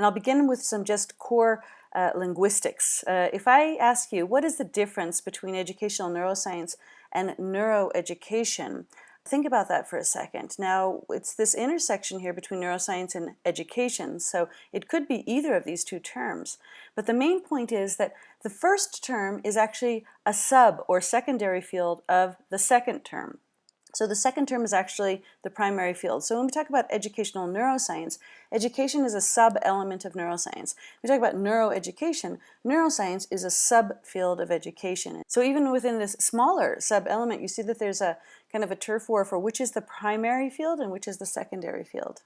And I'll begin with some just core uh, linguistics. Uh, if I ask you, what is the difference between educational neuroscience and neuroeducation? Think about that for a second. Now, it's this intersection here between neuroscience and education, so it could be either of these two terms. But the main point is that the first term is actually a sub or secondary field of the second term. So the second term is actually the primary field. So when we talk about educational neuroscience, education is a sub-element of neuroscience. When we talk about neuroeducation, neuroscience is a subfield of education. So even within this smaller sub-element, you see that there's a kind of a turf war for which is the primary field and which is the secondary field.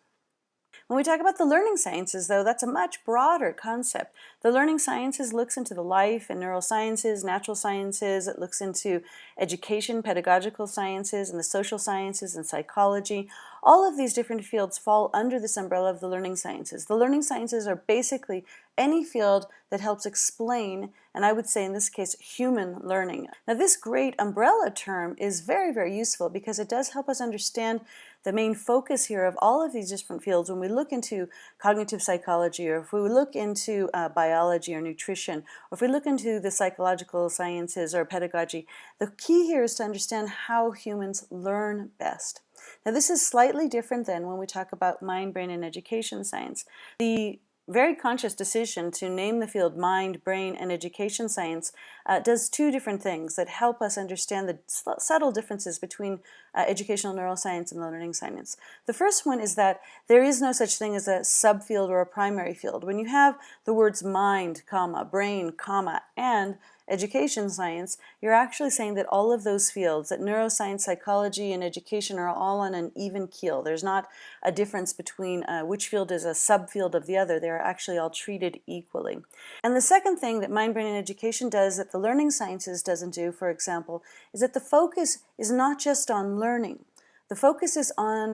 When we talk about the learning sciences, though, that's a much broader concept. The learning sciences looks into the life and neurosciences, natural sciences, it looks into education, pedagogical sciences, and the social sciences and psychology. All of these different fields fall under this umbrella of the learning sciences. The learning sciences are basically any field that helps explain, and I would say in this case, human learning. Now this great umbrella term is very, very useful because it does help us understand the main focus here of all of these different fields when we look into cognitive psychology or if we look into uh, biology or nutrition or if we look into the psychological sciences or pedagogy, the key here is to understand how humans learn best. Now this is slightly different than when we talk about mind, brain, and education science. The very conscious decision to name the field mind, brain, and education science uh, does two different things that help us understand the subtle differences between uh, educational neuroscience and learning science. The first one is that there is no such thing as a subfield or a primary field. When you have the words mind, comma, brain, comma, and education science, you're actually saying that all of those fields, that neuroscience, psychology, and education are all on an even keel. There's not a difference between uh, which field is a subfield of the other. They're actually all treated equally. And the second thing that mind, brain, and education does that the learning sciences doesn't do, for example, is that the focus is not just on learning. The focus is on